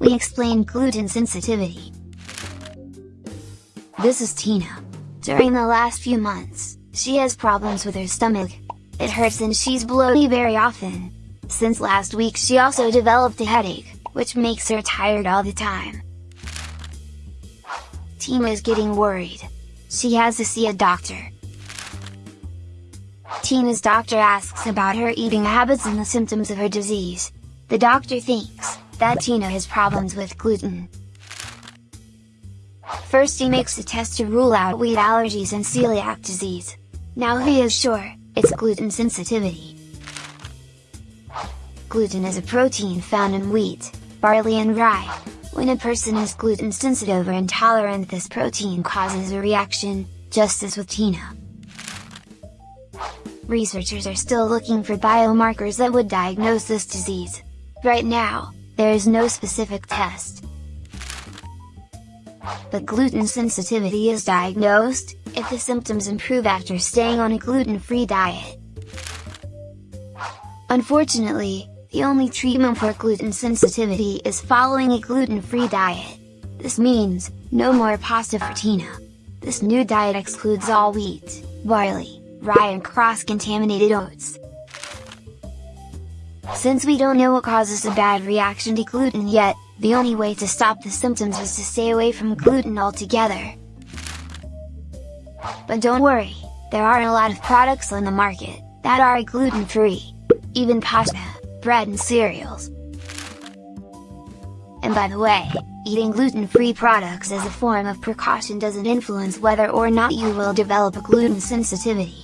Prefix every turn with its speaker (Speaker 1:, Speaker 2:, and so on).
Speaker 1: we explain gluten sensitivity. This is Tina. During the last few months, she has problems with her stomach. It hurts and she's bloated very often. Since last week she also developed a headache, which makes her tired all the time. Tina is getting worried. She has to see a doctor. Tina's doctor asks about her eating habits and the symptoms of her disease. The doctor thinks that Tina has problems with gluten. First he makes a test to rule out wheat allergies and celiac disease. Now he is sure, it's gluten sensitivity. Gluten is a protein found in wheat, barley and rye. When a person is gluten sensitive or intolerant this protein causes a reaction, just as with Tina. Researchers are still looking for biomarkers that would diagnose this disease. Right now, there is no specific test. But gluten sensitivity is diagnosed, if the symptoms improve after staying on a gluten-free diet. Unfortunately, the only treatment for gluten sensitivity is following a gluten-free diet. This means, no more pasta for Tina. This new diet excludes all wheat, barley, rye and cross-contaminated oats. Since we don't know what causes a bad reaction to gluten yet, the only way to stop the symptoms is to stay away from gluten altogether. But don't worry, there are a lot of products on the market, that are gluten-free. Even pasta, bread and cereals. And by the way, eating gluten-free products as a form of precaution doesn't influence whether or not you will develop a gluten sensitivity.